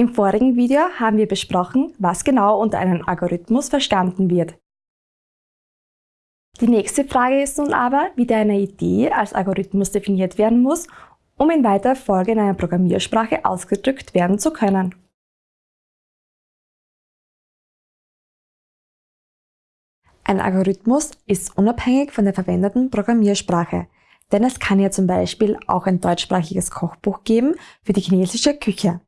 Im vorigen Video haben wir besprochen, was genau unter einem Algorithmus verstanden wird. Die nächste Frage ist nun aber, wie deine Idee als Algorithmus definiert werden muss, um in weiterer Folge in einer Programmiersprache ausgedrückt werden zu können. Ein Algorithmus ist unabhängig von der verwendeten Programmiersprache, denn es kann ja zum Beispiel auch ein deutschsprachiges Kochbuch geben für die chinesische Küche.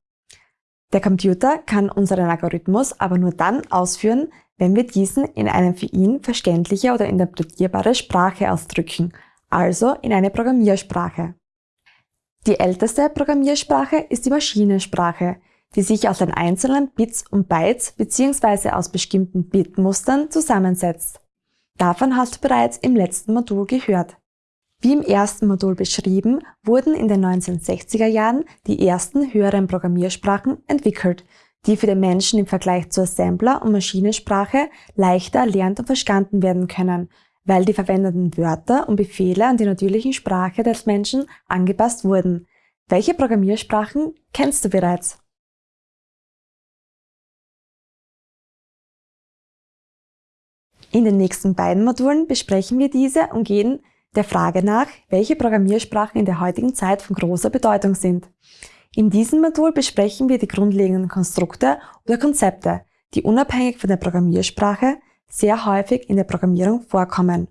Der Computer kann unseren Algorithmus aber nur dann ausführen, wenn wir diesen in eine für ihn verständliche oder interpretierbare Sprache ausdrücken, also in eine Programmiersprache. Die älteste Programmiersprache ist die Maschinensprache, die sich aus den einzelnen Bits und Bytes bzw. aus bestimmten Bitmustern zusammensetzt. Davon hast du bereits im letzten Modul gehört. Wie im ersten Modul beschrieben, wurden in den 1960er Jahren die ersten höheren Programmiersprachen entwickelt, die für den Menschen im Vergleich zur Assembler- und Maschinensprache leichter erlernt und verstanden werden können, weil die verwendeten Wörter und Befehle an die natürliche Sprache des Menschen angepasst wurden. Welche Programmiersprachen kennst du bereits? In den nächsten beiden Modulen besprechen wir diese und gehen der Frage nach, welche Programmiersprachen in der heutigen Zeit von großer Bedeutung sind. In diesem Modul besprechen wir die grundlegenden Konstrukte oder Konzepte, die unabhängig von der Programmiersprache sehr häufig in der Programmierung vorkommen.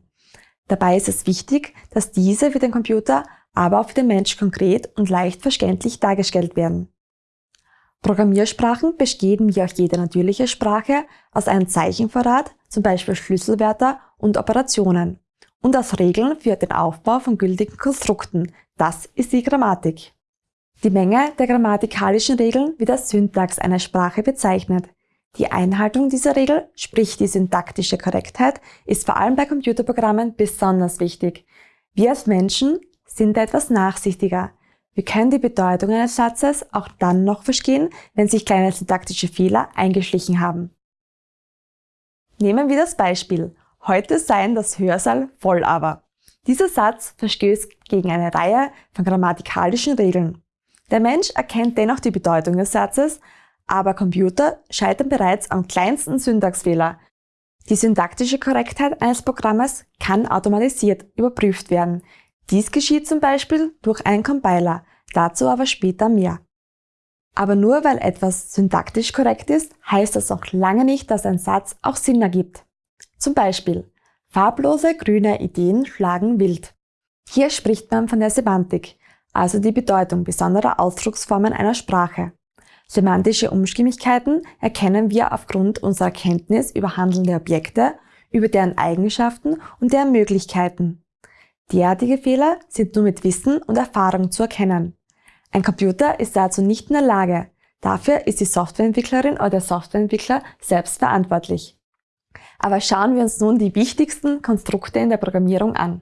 Dabei ist es wichtig, dass diese für den Computer, aber auch für den Mensch konkret und leicht verständlich dargestellt werden. Programmiersprachen bestehen wie auch jede natürliche Sprache aus einem Zeichenvorrat, zum Beispiel Schlüsselwörter und Operationen und aus Regeln für den Aufbau von gültigen Konstrukten. Das ist die Grammatik. Die Menge der grammatikalischen Regeln wird als Syntax einer Sprache bezeichnet. Die Einhaltung dieser Regel, sprich die syntaktische Korrektheit, ist vor allem bei Computerprogrammen besonders wichtig. Wir als Menschen sind etwas nachsichtiger. Wir können die Bedeutung eines Satzes auch dann noch verstehen, wenn sich kleine syntaktische Fehler eingeschlichen haben. Nehmen wir das Beispiel. Heute seien das Hörsaal voll aber. Dieser Satz verstößt gegen eine Reihe von grammatikalischen Regeln. Der Mensch erkennt dennoch die Bedeutung des Satzes, aber Computer scheitern bereits am kleinsten Syntaxfehler. Die syntaktische Korrektheit eines Programmes kann automatisiert überprüft werden. Dies geschieht zum Beispiel durch einen Compiler, dazu aber später mehr. Aber nur weil etwas syntaktisch korrekt ist, heißt das noch lange nicht, dass ein Satz auch Sinn ergibt. Zum Beispiel, farblose grüne Ideen schlagen wild. Hier spricht man von der Semantik, also die Bedeutung besonderer Ausdrucksformen einer Sprache. Semantische Unstimmigkeiten erkennen wir aufgrund unserer Kenntnis über handelnde Objekte, über deren Eigenschaften und deren Möglichkeiten. Derartige Fehler sind nur mit Wissen und Erfahrung zu erkennen. Ein Computer ist dazu nicht in der Lage. Dafür ist die Softwareentwicklerin oder der Softwareentwickler selbst verantwortlich. Aber schauen wir uns nun die wichtigsten Konstrukte in der Programmierung an.